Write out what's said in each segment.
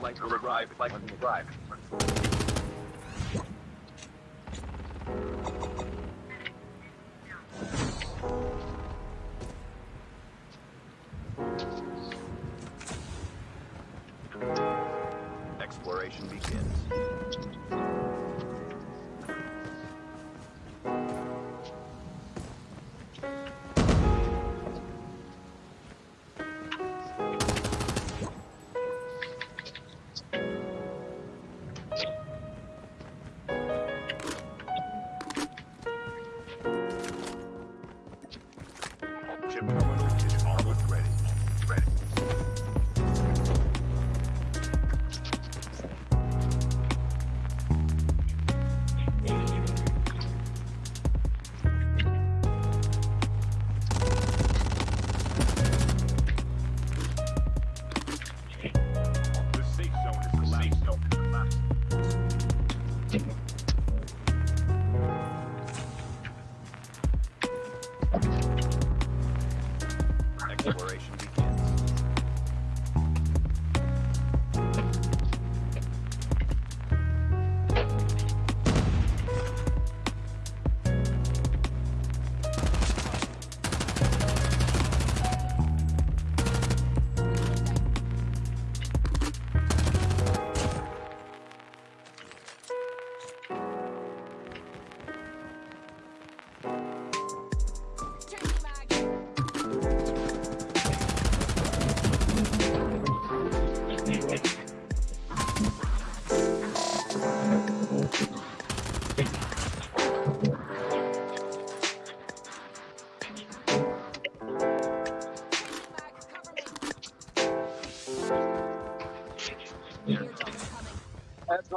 flight will arrive. Flight will arrive.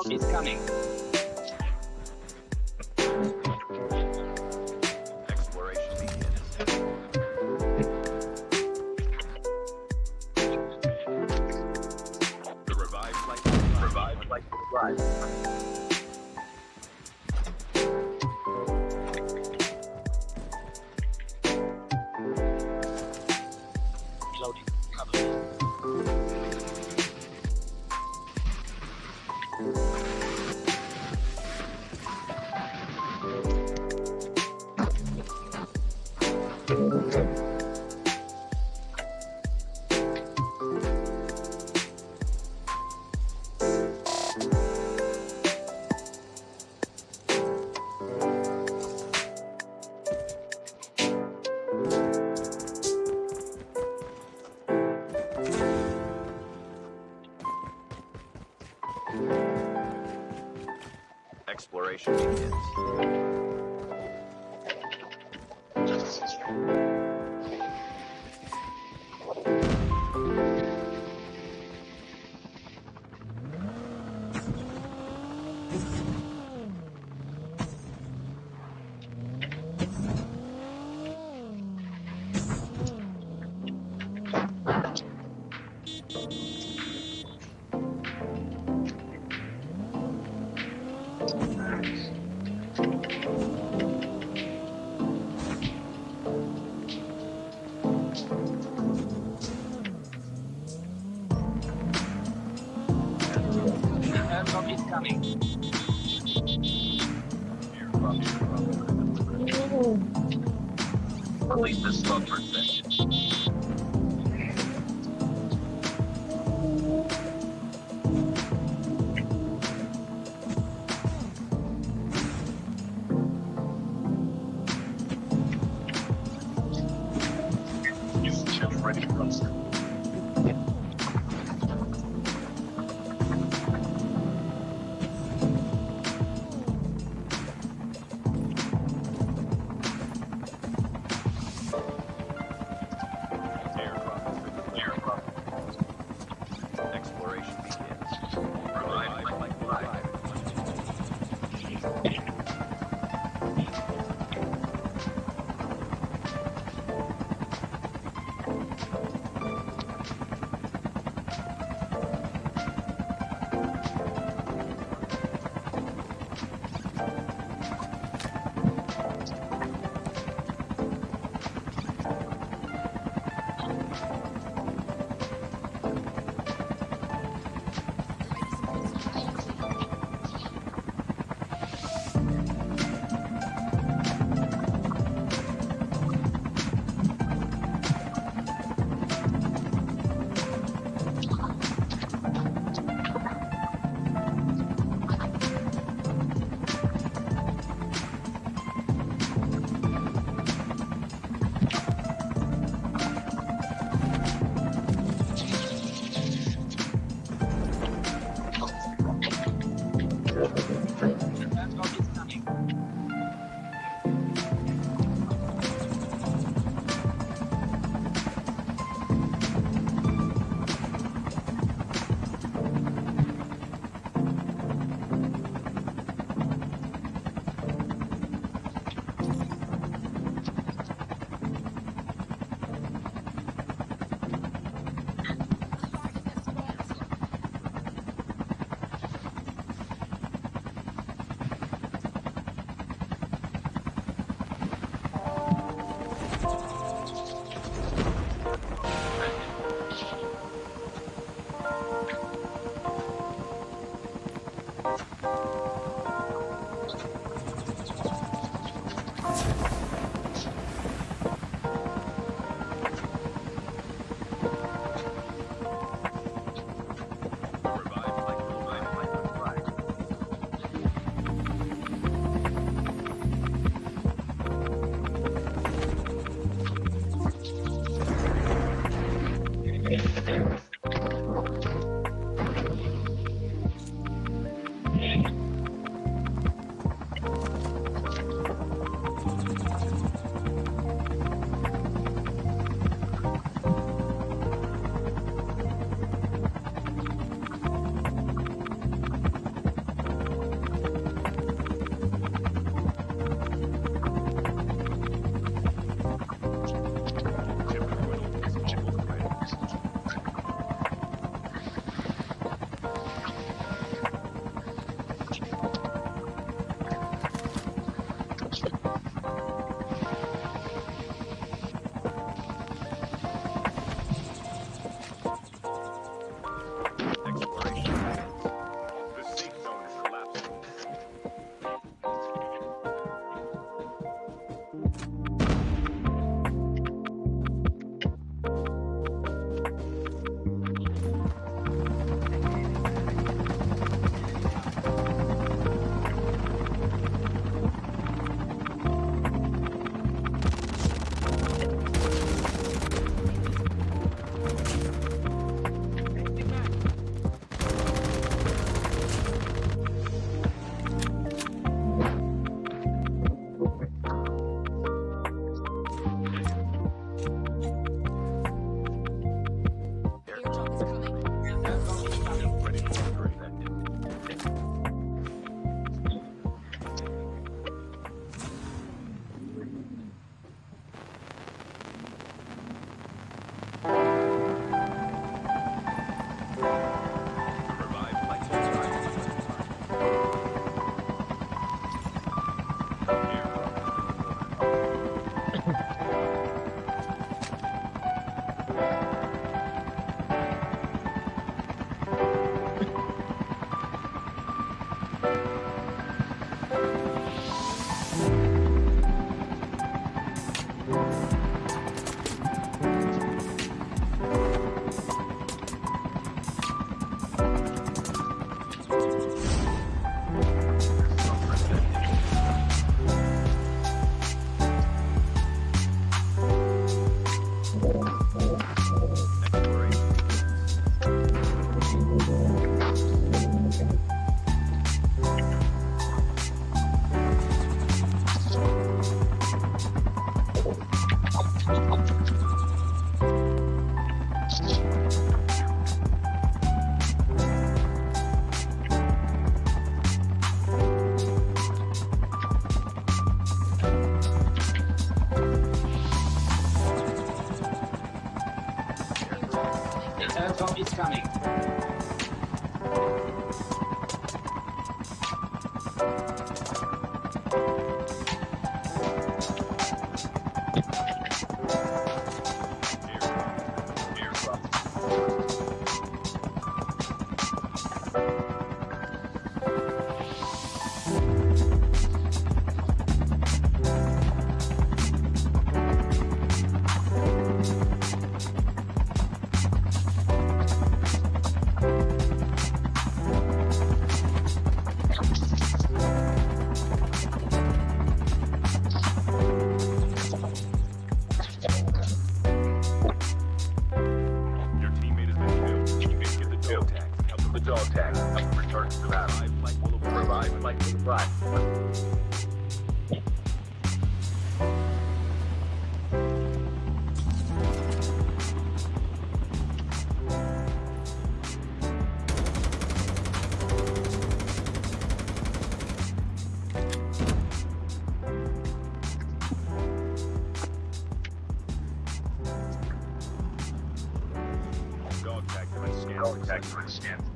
Is coming. Exploration begins.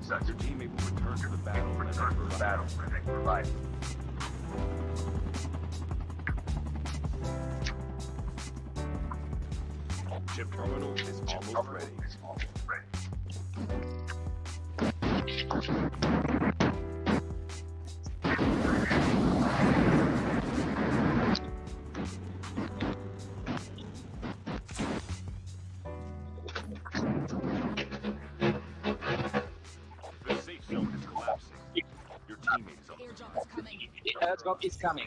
such. Your teammate will return to the battle. for Return to the battle for the life. Chip terminal backup is coming.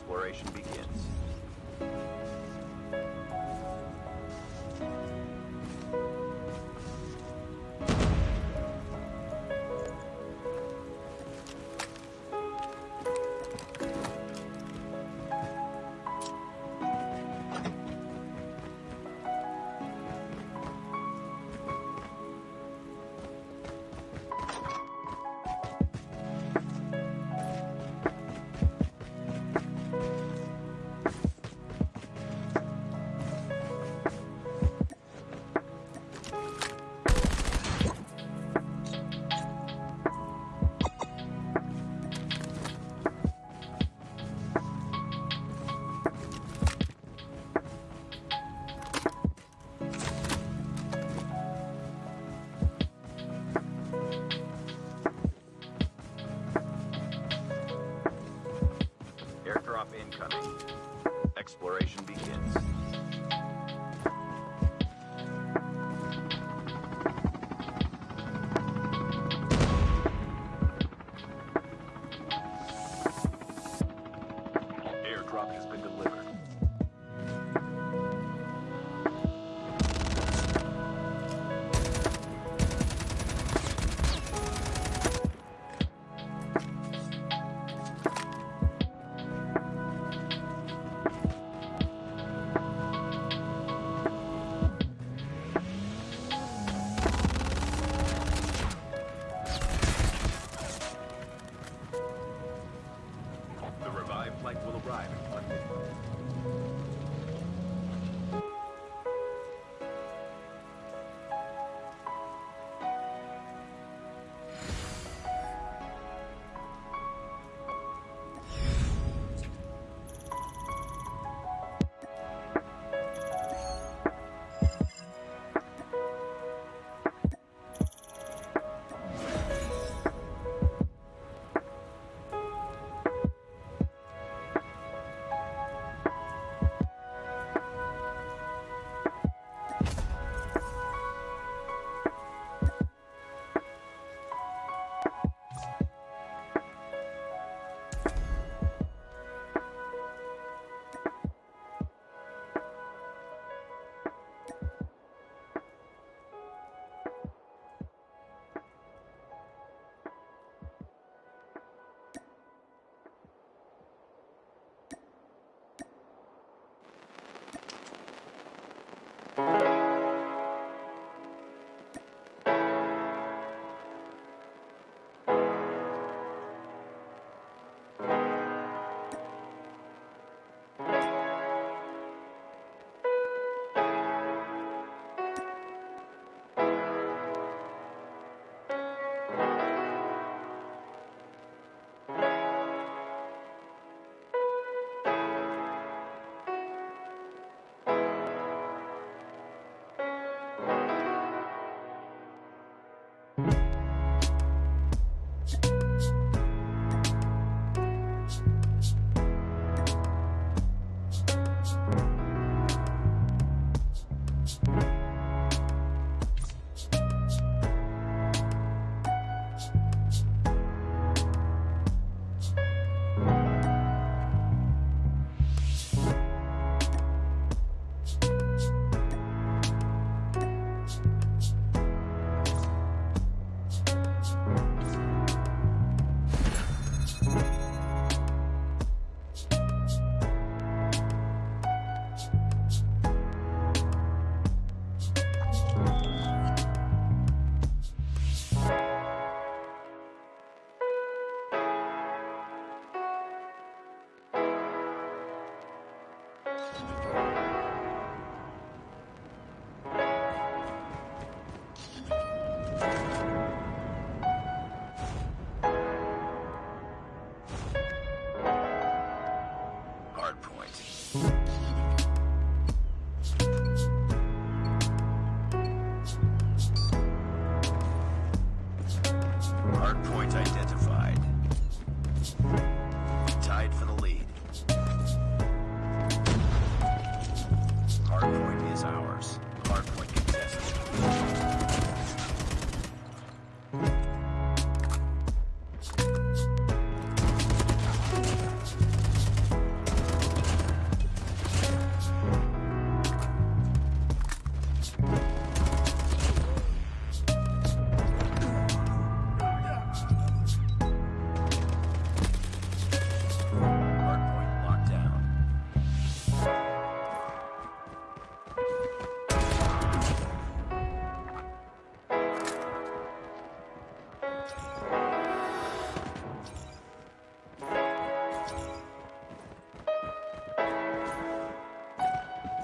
Exploration begins. Exploration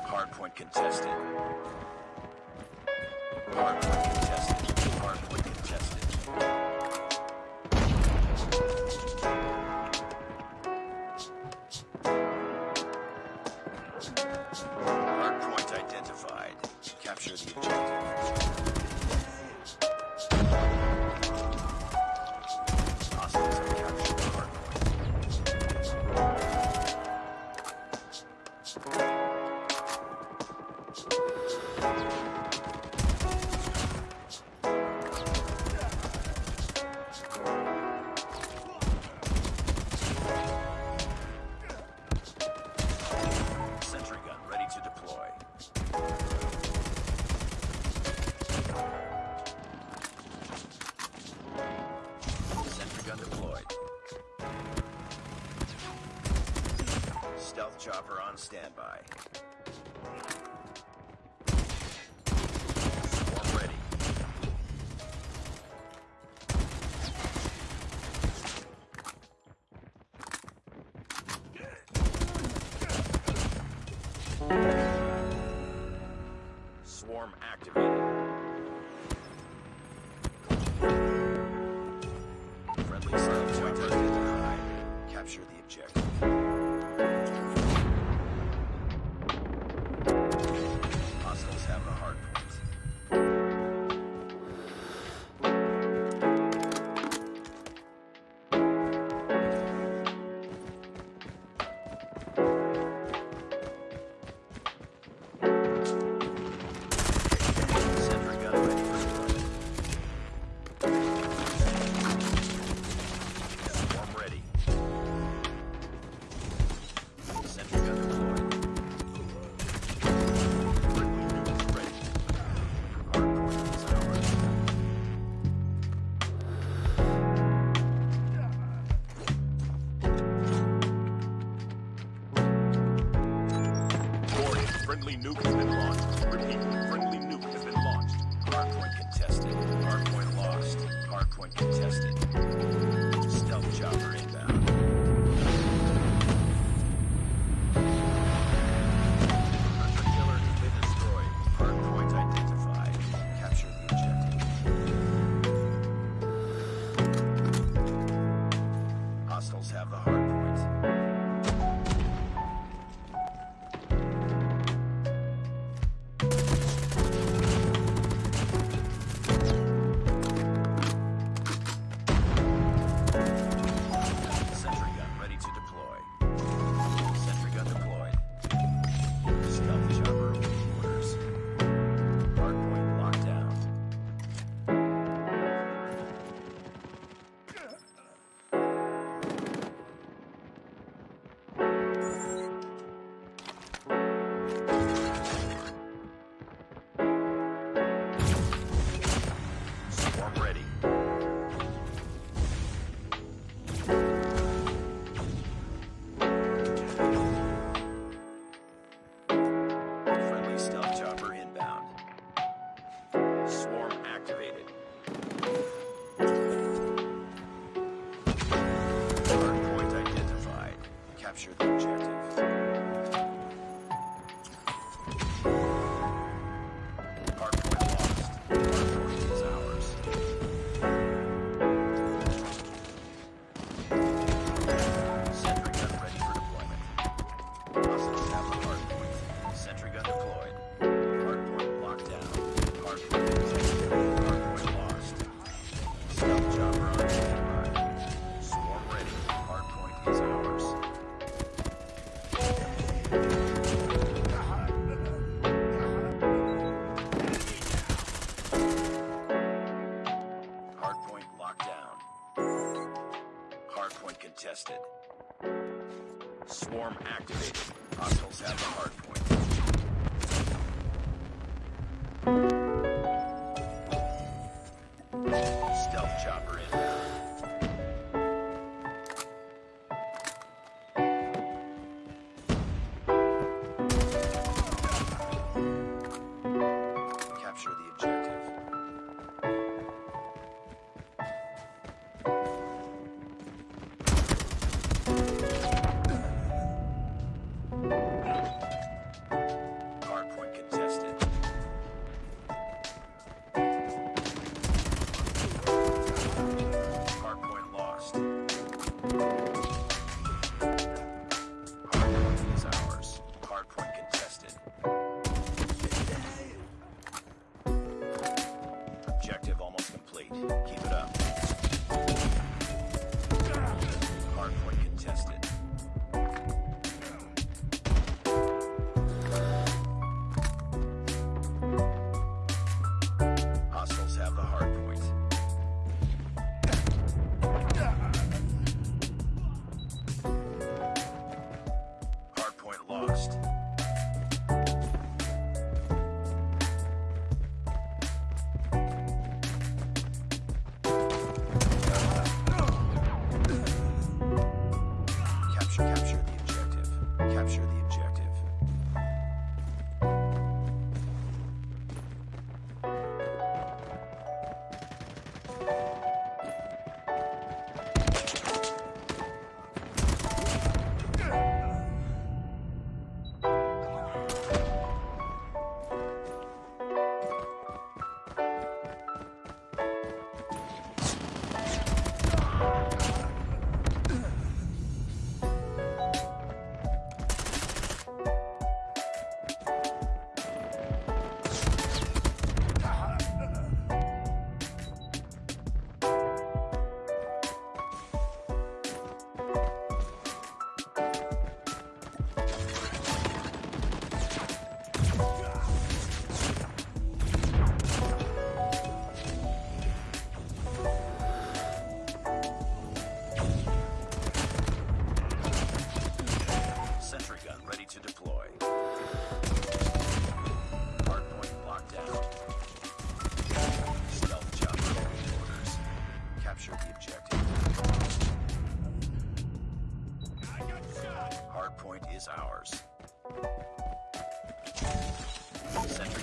Hardpoint contested.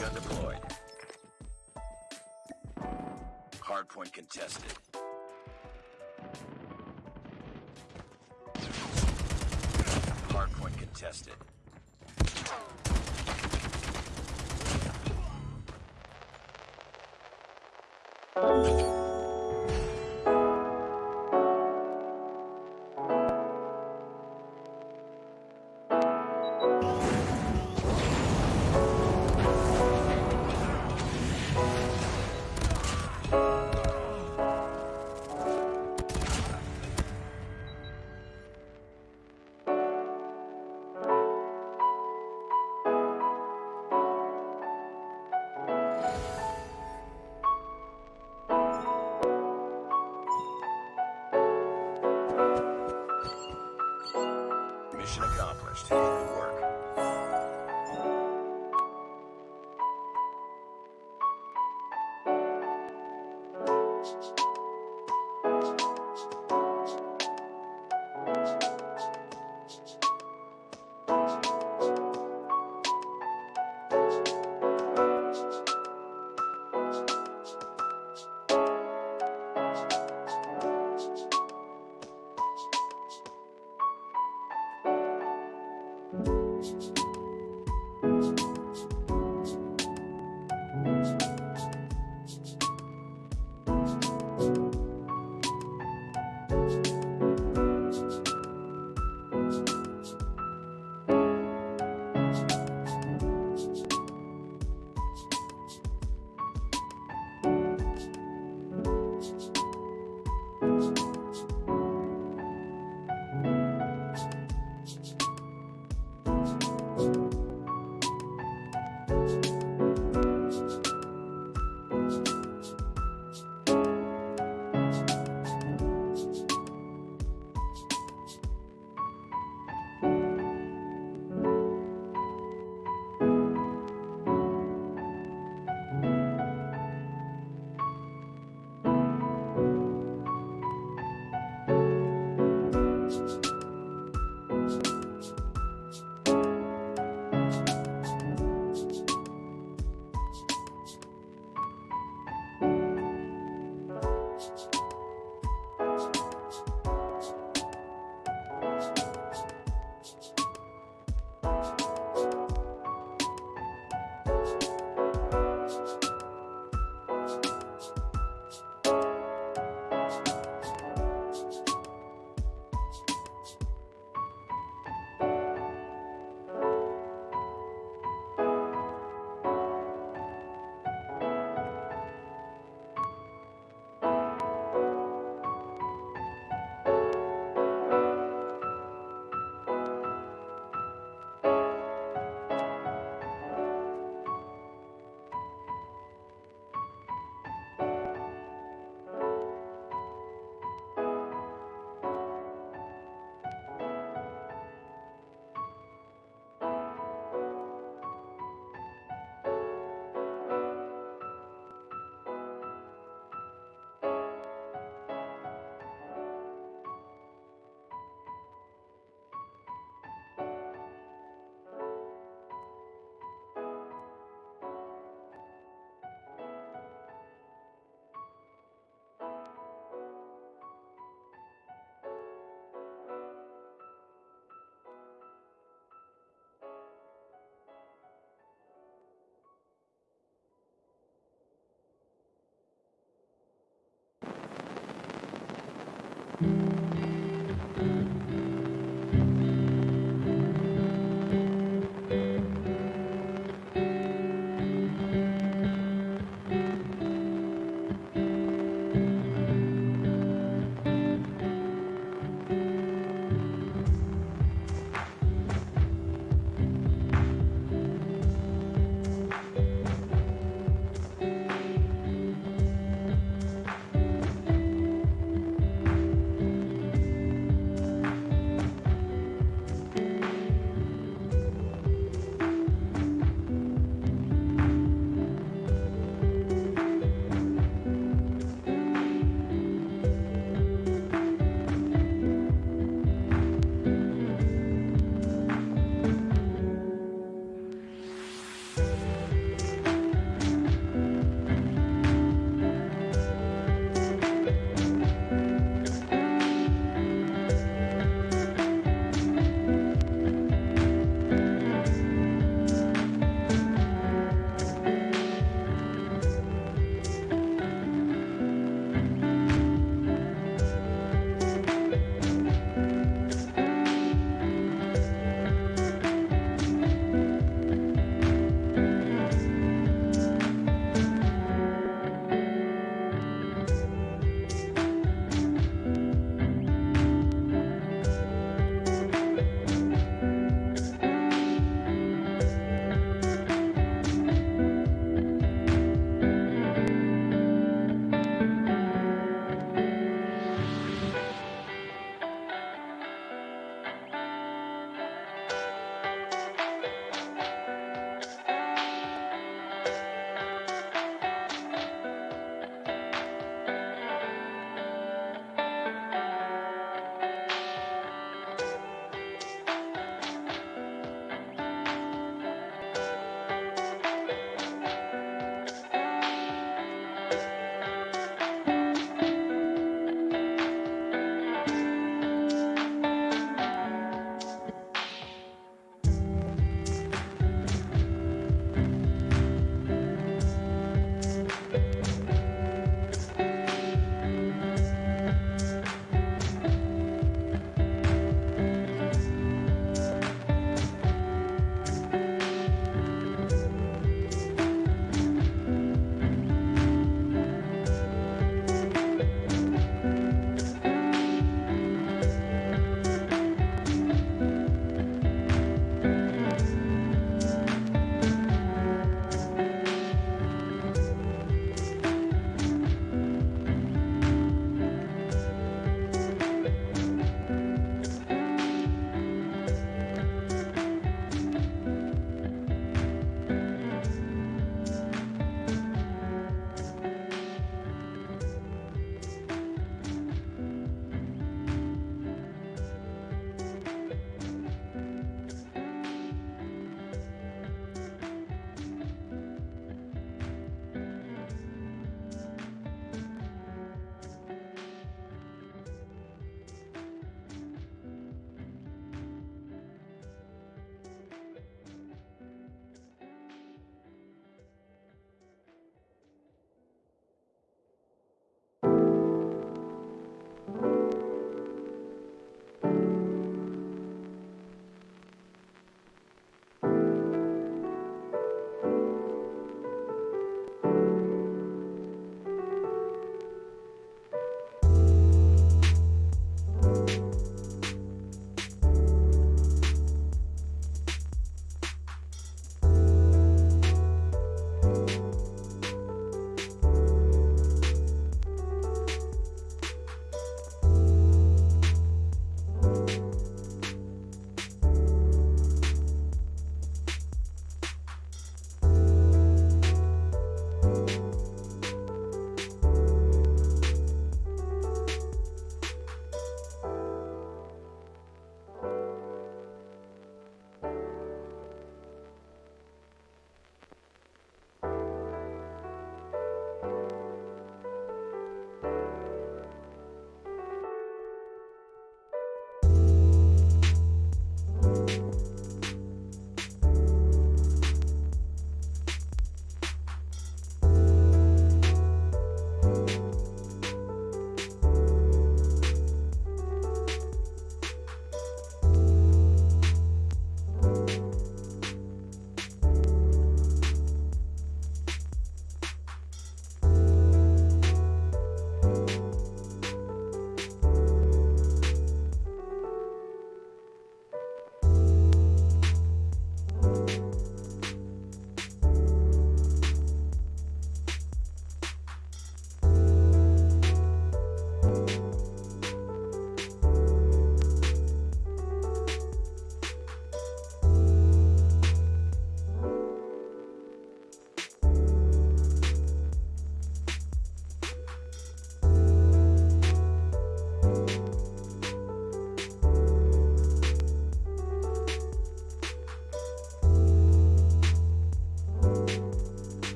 Gun deployed. Hardpoint contested.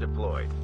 Deployed.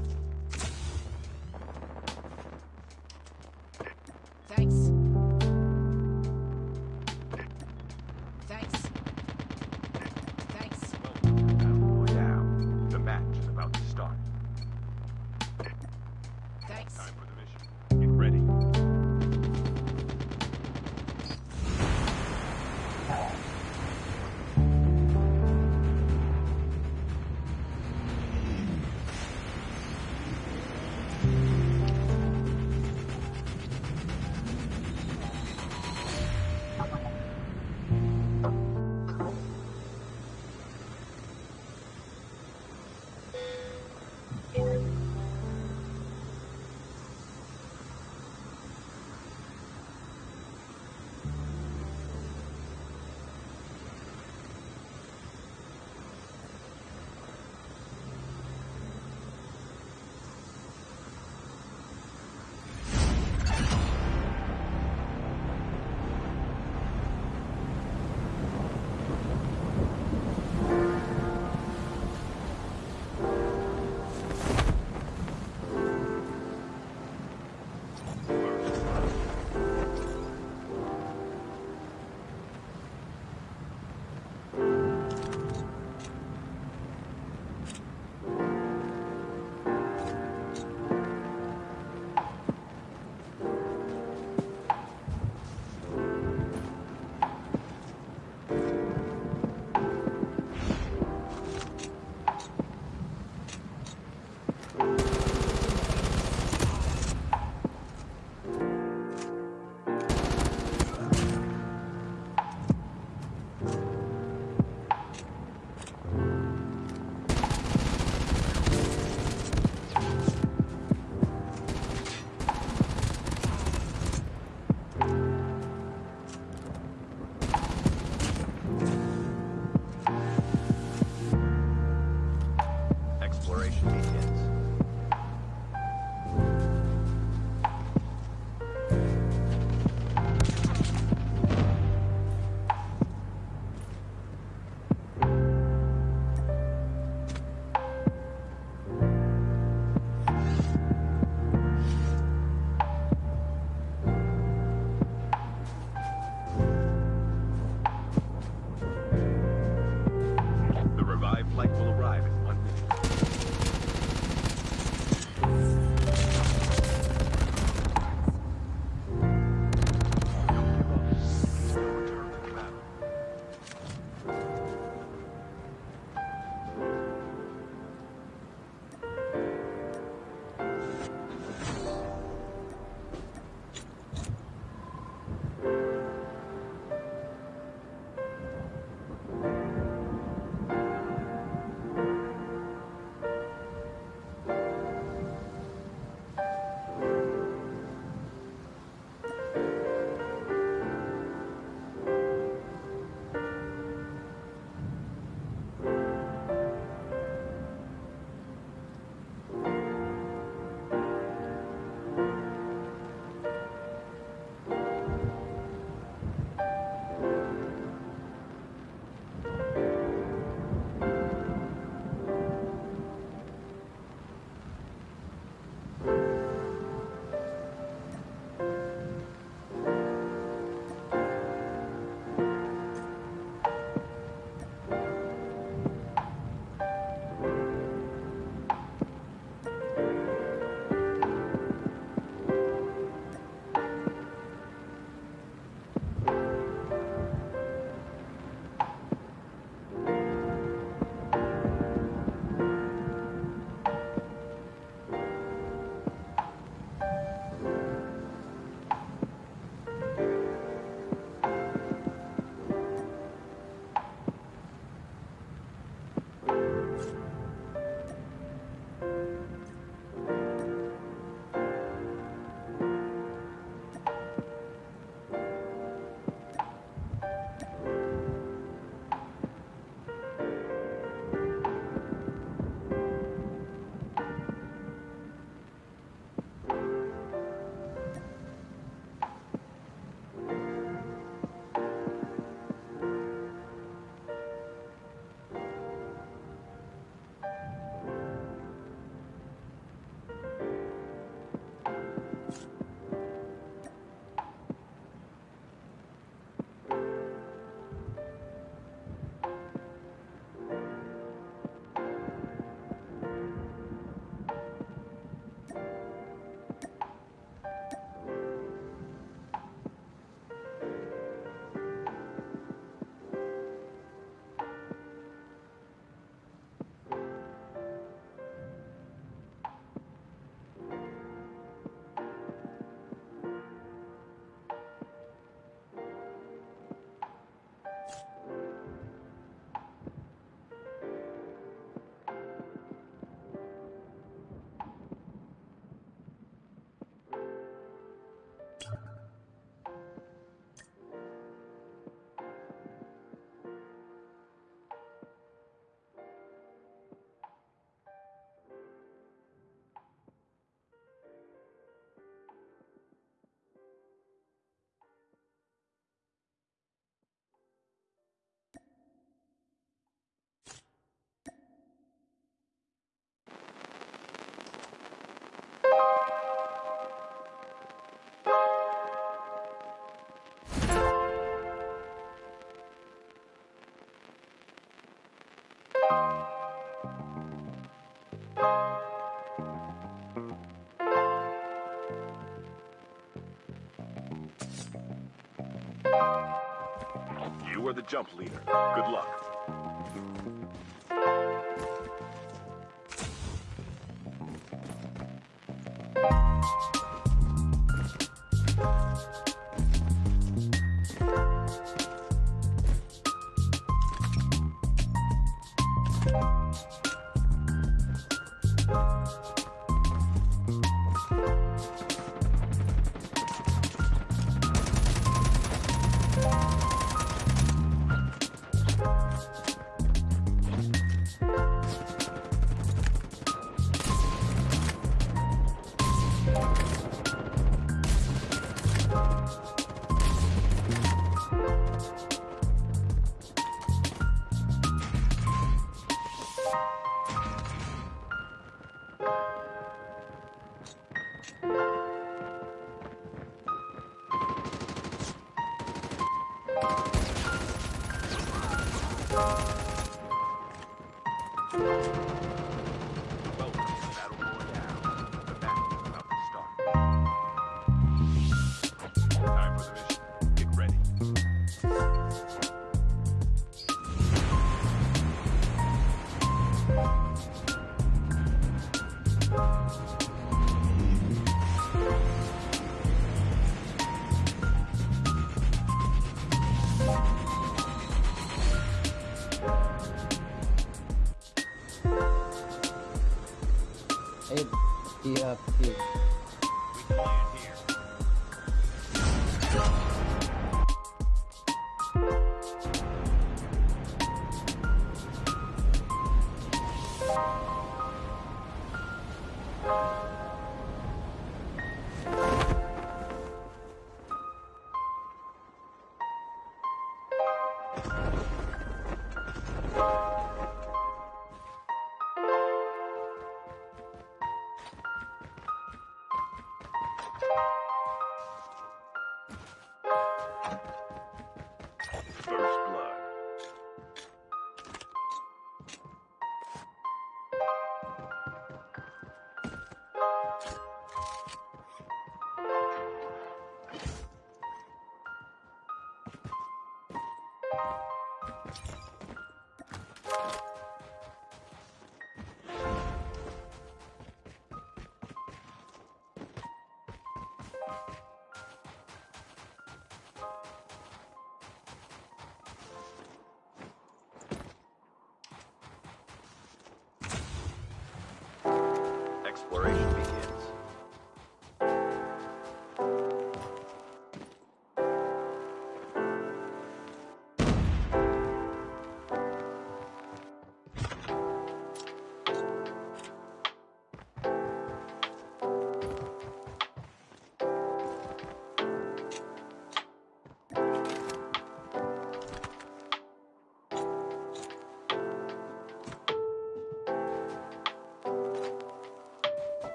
Are the jump leader. Good luck.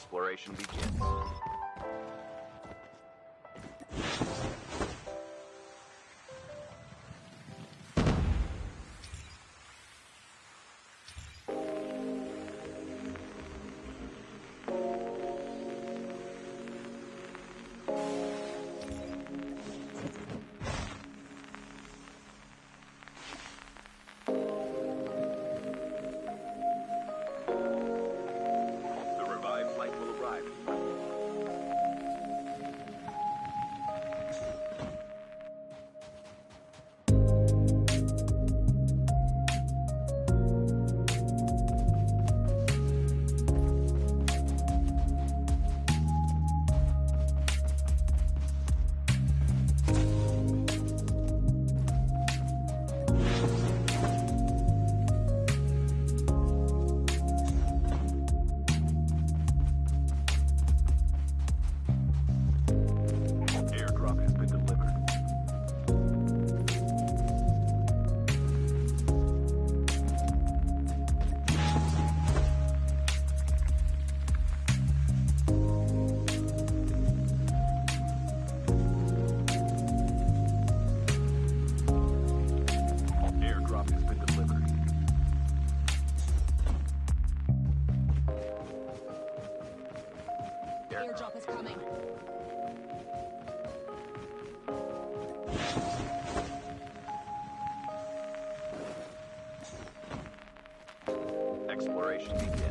Exploration begins. Exploration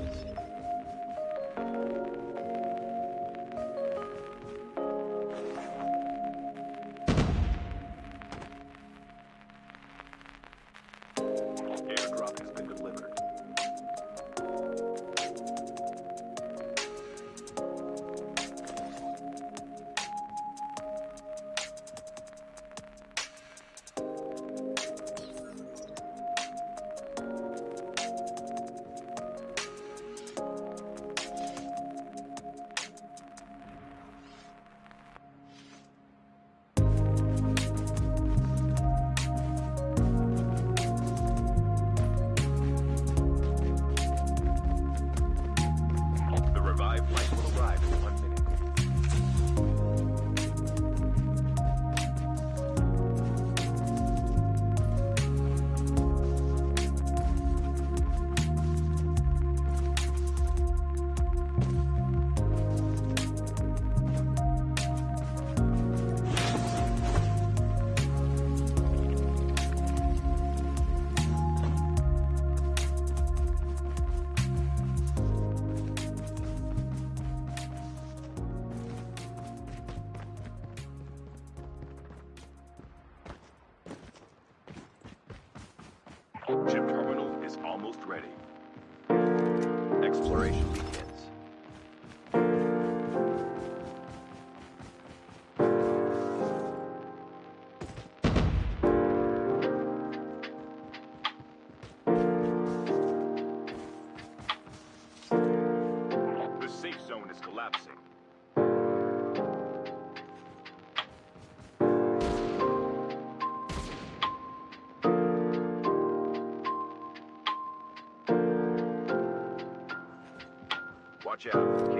Watch out.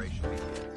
Exploration begins.